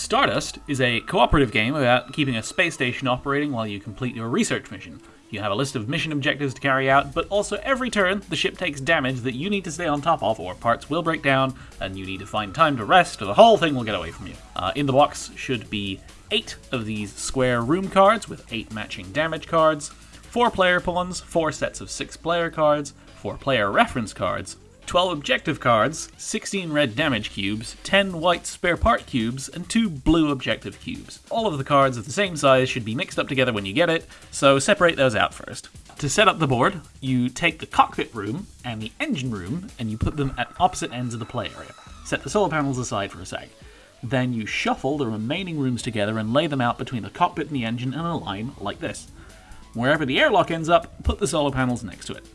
Stardust is a cooperative game about keeping a space station operating while you complete your research mission. You have a list of mission objectives to carry out, but also every turn the ship takes damage that you need to stay on top of, or parts will break down, and you need to find time to rest, or the whole thing will get away from you. Uh, in the box should be eight of these square room cards with eight matching damage cards, four player pawns, four sets of six player cards, four player reference cards, 12 objective cards, 16 red damage cubes, 10 white spare part cubes, and 2 blue objective cubes. All of the cards of the same size should be mixed up together when you get it, so separate those out first. To set up the board, you take the cockpit room and the engine room and you put them at opposite ends of the play area. Set the solar panels aside for a sec. Then you shuffle the remaining rooms together and lay them out between the cockpit and the engine in a line like this. Wherever the airlock ends up, put the solar panels next to it.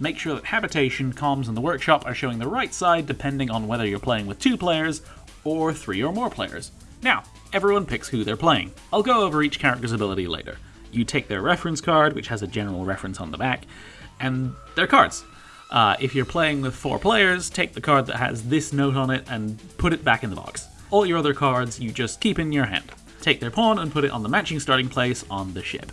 Make sure that habitation, comms, and the workshop are showing the right side depending on whether you're playing with two players or three or more players. Now, everyone picks who they're playing. I'll go over each character's ability later. You take their reference card, which has a general reference on the back, and their cards. Uh, if you're playing with four players, take the card that has this note on it and put it back in the box. All your other cards you just keep in your hand. Take their pawn and put it on the matching starting place on the ship.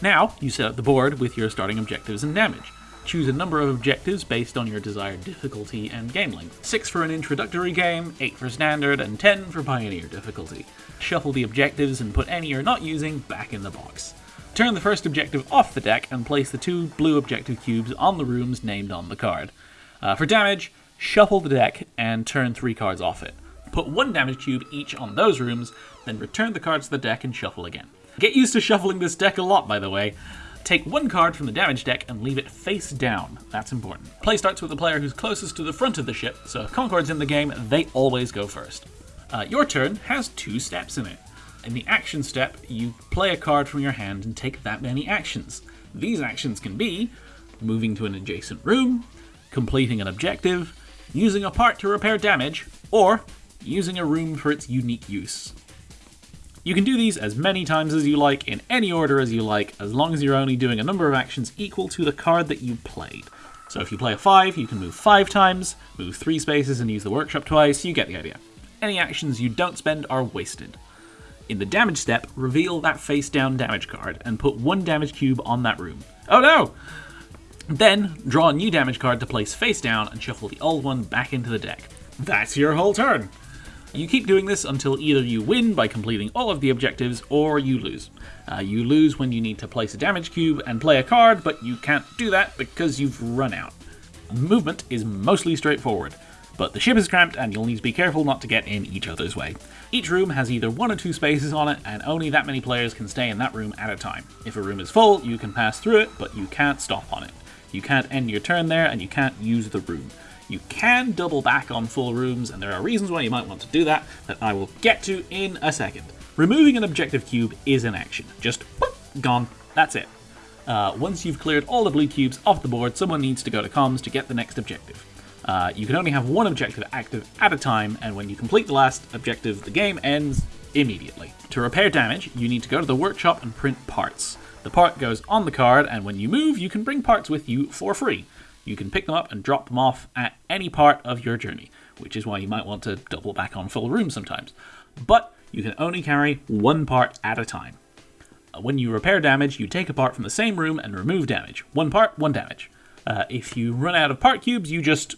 Now, you set up the board with your starting objectives and damage. Choose a number of objectives based on your desired difficulty and game length. 6 for an introductory game, 8 for standard, and 10 for pioneer difficulty. Shuffle the objectives and put any you're not using back in the box. Turn the first objective off the deck and place the two blue objective cubes on the rooms named on the card. Uh, for damage, shuffle the deck and turn three cards off it. Put one damage cube each on those rooms, then return the cards to the deck and shuffle again. Get used to shuffling this deck a lot, by the way. Take one card from the damage deck and leave it face down. That's important. Play starts with the player who's closest to the front of the ship, so if Concord's in the game, they always go first. Uh, your turn has two steps in it. In the action step, you play a card from your hand and take that many actions. These actions can be moving to an adjacent room, completing an objective, using a part to repair damage, or using a room for its unique use. You can do these as many times as you like, in any order as you like, as long as you're only doing a number of actions equal to the card that you played. So if you play a 5, you can move 5 times, move 3 spaces and use the workshop twice, you get the idea. Any actions you don't spend are wasted. In the damage step, reveal that face down damage card and put one damage cube on that room. Oh no! Then, draw a new damage card to place face down and shuffle the old one back into the deck. That's your whole turn! You keep doing this until either you win by completing all of the objectives or you lose. Uh, you lose when you need to place a damage cube and play a card, but you can't do that because you've run out. Movement is mostly straightforward, but the ship is cramped and you'll need to be careful not to get in each other's way. Each room has either one or two spaces on it, and only that many players can stay in that room at a time. If a room is full, you can pass through it, but you can't stop on it. You can't end your turn there, and you can't use the room. You can double back on full rooms, and there are reasons why you might want to do that that I will get to in a second. Removing an objective cube is an action. Just whoop, gone. That's it. Uh, once you've cleared all the blue cubes off the board, someone needs to go to comms to get the next objective. Uh, you can only have one objective active at a time, and when you complete the last objective, the game ends immediately. To repair damage, you need to go to the workshop and print parts. The part goes on the card, and when you move, you can bring parts with you for free. You can pick them up and drop them off at any part of your journey, which is why you might want to double back on full rooms sometimes. But you can only carry one part at a time. Uh, when you repair damage, you take a part from the same room and remove damage. One part, one damage. Uh, if you run out of part cubes, you just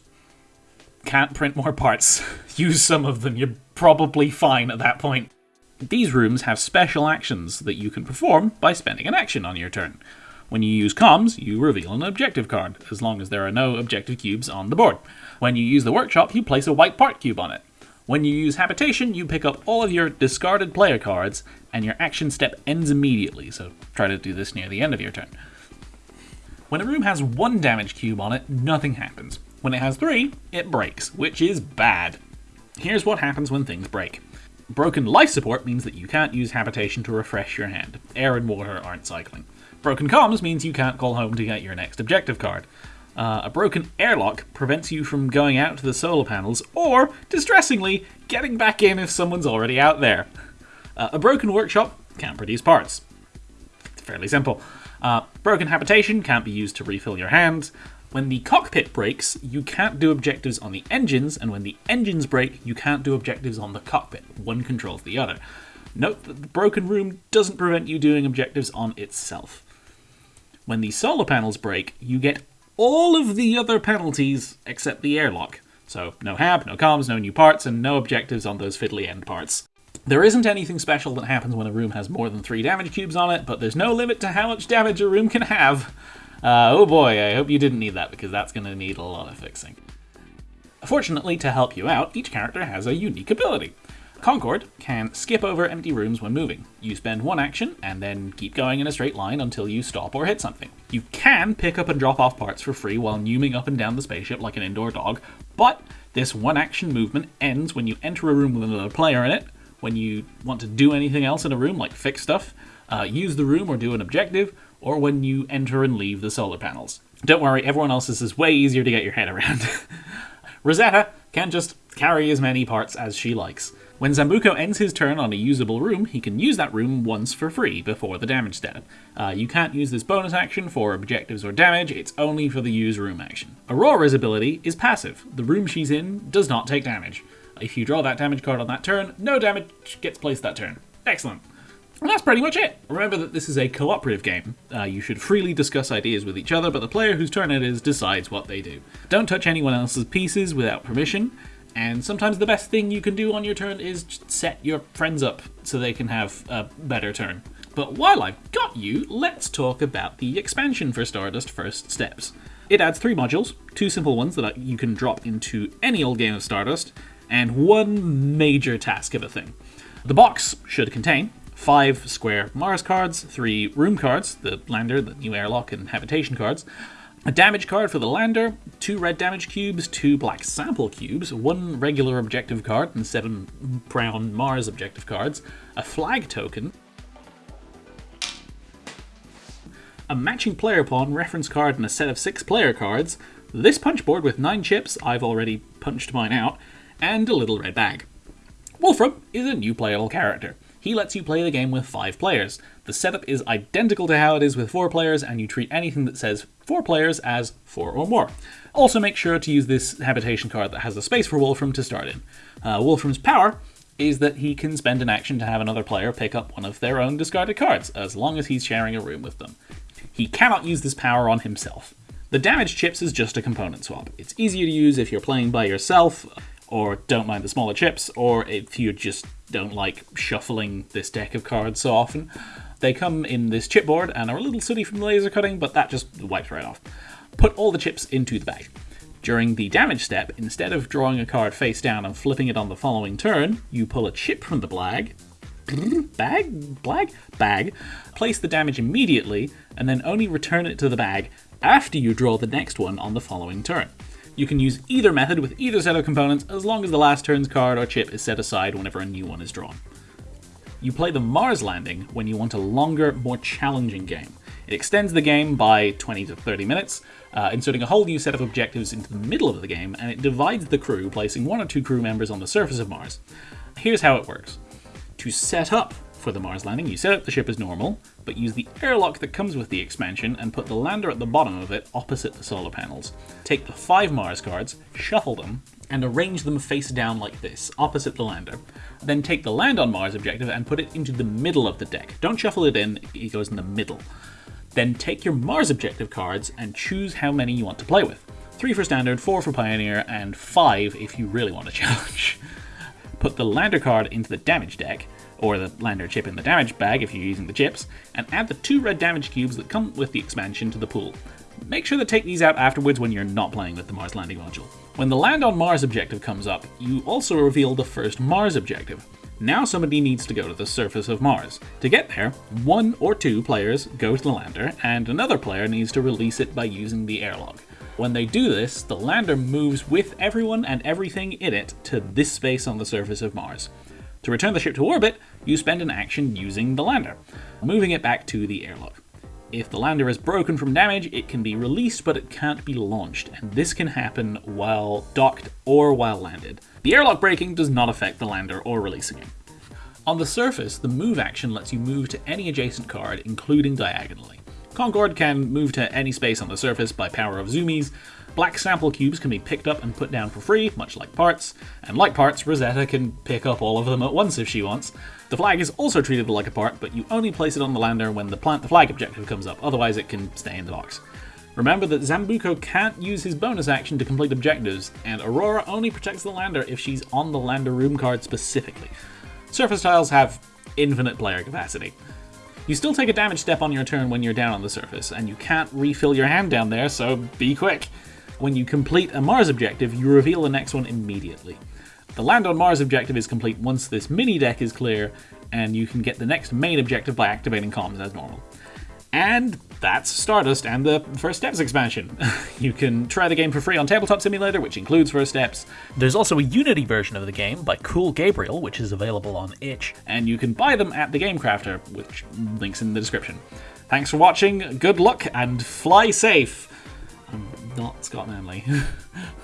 can't print more parts. Use some of them, you're probably fine at that point. These rooms have special actions that you can perform by spending an action on your turn. When you use comms, you reveal an objective card, as long as there are no objective cubes on the board. When you use the workshop, you place a white part cube on it. When you use habitation, you pick up all of your discarded player cards, and your action step ends immediately, so try to do this near the end of your turn. When a room has one damage cube on it, nothing happens. When it has three, it breaks, which is bad. Here's what happens when things break. Broken life support means that you can't use habitation to refresh your hand. Air and water aren't cycling. Broken comms means you can't call home to get your next objective card. Uh, a broken airlock prevents you from going out to the solar panels, or, distressingly, getting back in if someone's already out there. Uh, a broken workshop can't produce parts. It's fairly simple. Uh, broken habitation can't be used to refill your hand. When the cockpit breaks, you can't do objectives on the engines, and when the engines break, you can't do objectives on the cockpit. One controls the other. Note that the broken room doesn't prevent you doing objectives on itself. When the solar panels break, you get all of the other penalties except the airlock. So no hab, no comms, no new parts, and no objectives on those fiddly end parts. There isn't anything special that happens when a room has more than three damage cubes on it, but there's no limit to how much damage a room can have. Uh, oh boy, I hope you didn't need that because that's going to need a lot of fixing. Fortunately, to help you out, each character has a unique ability. Concord can skip over empty rooms when moving. You spend one action and then keep going in a straight line until you stop or hit something. You can pick up and drop off parts for free while numing up and down the spaceship like an indoor dog, but this one action movement ends when you enter a room with another player in it, when you want to do anything else in a room like fix stuff, uh, use the room or do an objective, or when you enter and leave the solar panels. Don't worry, everyone else's is way easier to get your head around. Rosetta can just carry as many parts as she likes. When Zambuco ends his turn on a usable room, he can use that room once for free before the damage step. Uh, you can't use this bonus action for objectives or damage, it's only for the use room action. Aurora's ability is passive. The room she's in does not take damage. If you draw that damage card on that turn, no damage gets placed that turn. Excellent. And that's pretty much it. Remember that this is a cooperative game. Uh, you should freely discuss ideas with each other, but the player whose turn it is decides what they do. Don't touch anyone else's pieces without permission, and sometimes the best thing you can do on your turn is set your friends up so they can have a better turn. But while I've got you, let's talk about the expansion for Stardust First Steps. It adds three modules, two simple ones that you can drop into any old game of Stardust, and one major task of a thing. The box should contain five square Mars cards, three room cards, the lander, the new airlock, and habitation cards, a damage card for the lander, two red damage cubes, two black sample cubes, one regular objective card, and seven brown Mars objective cards, a flag token, a matching player pawn reference card, and a set of six player cards, this punch board with nine chips, I've already punched mine out, and a little red bag. Wolfram is a new playable character. He lets you play the game with five players. The setup is identical to how it is with four players, and you treat anything that says four players as four or more. Also, make sure to use this habitation card that has a space for Wolfram to start in. Uh, Wolfram's power is that he can spend an action to have another player pick up one of their own discarded cards, as long as he's sharing a room with them. He cannot use this power on himself. The damage chips is just a component swap. It's easier to use if you're playing by yourself, or don't mind the smaller chips, or if you're just don't like shuffling this deck of cards so often. They come in this chipboard and are a little sooty from the laser cutting, but that just wipes right off. Put all the chips into the bag. During the damage step, instead of drawing a card face down and flipping it on the following turn, you pull a chip from the bag, bag, bag, bag, place the damage immediately, and then only return it to the bag after you draw the next one on the following turn. You can use either method with either set of components as long as the last turn's card or chip is set aside whenever a new one is drawn. You play the Mars landing when you want a longer, more challenging game. It extends the game by 20 to 30 minutes, uh, inserting a whole new set of objectives into the middle of the game, and it divides the crew, placing one or two crew members on the surface of Mars. Here's how it works. To set up for the Mars landing, you set up the ship as normal, but use the airlock that comes with the expansion and put the lander at the bottom of it opposite the solar panels. Take the five Mars cards, shuffle them, and arrange them face down like this, opposite the lander. Then take the land on Mars objective and put it into the middle of the deck. Don't shuffle it in, it goes in the middle. Then take your Mars objective cards and choose how many you want to play with. Three for standard, four for pioneer, and five if you really want a challenge. Put the lander card into the damage deck, or the lander chip in the damage bag if you're using the chips, and add the two red damage cubes that come with the expansion to the pool. Make sure to take these out afterwards when you're not playing with the Mars landing module. When the land on Mars objective comes up, you also reveal the first Mars objective. Now somebody needs to go to the surface of Mars. To get there, one or two players go to the lander, and another player needs to release it by using the airlock. When they do this, the lander moves with everyone and everything in it to this space on the surface of Mars. To return the ship to orbit, you spend an action using the lander, moving it back to the airlock. If the lander is broken from damage, it can be released, but it can't be launched, and this can happen while docked or while landed. The airlock breaking does not affect the lander or releasing it. On the surface, the move action lets you move to any adjacent card, including diagonally. Concord can move to any space on the surface by power of zoomies. Black sample cubes can be picked up and put down for free, much like parts. And like parts, Rosetta can pick up all of them at once if she wants. The flag is also treated like a part, but you only place it on the lander when the plant the flag objective comes up, otherwise it can stay in the box. Remember that Zambuco can't use his bonus action to complete objectives, and Aurora only protects the lander if she's on the lander room card specifically. Surface tiles have infinite player capacity. You still take a damage step on your turn when you're down on the surface, and you can't refill your hand down there, so be quick. When you complete a Mars objective, you reveal the next one immediately. The Land on Mars objective is complete once this mini deck is clear, and you can get the next main objective by activating comms as normal. And that's Stardust and the First Steps expansion. you can try the game for free on Tabletop Simulator, which includes First Steps. There's also a Unity version of the game by Cool Gabriel, which is available on itch. And you can buy them at the Game Crafter, which links in the description. Thanks for watching, good luck, and fly safe. Not Scott Manley.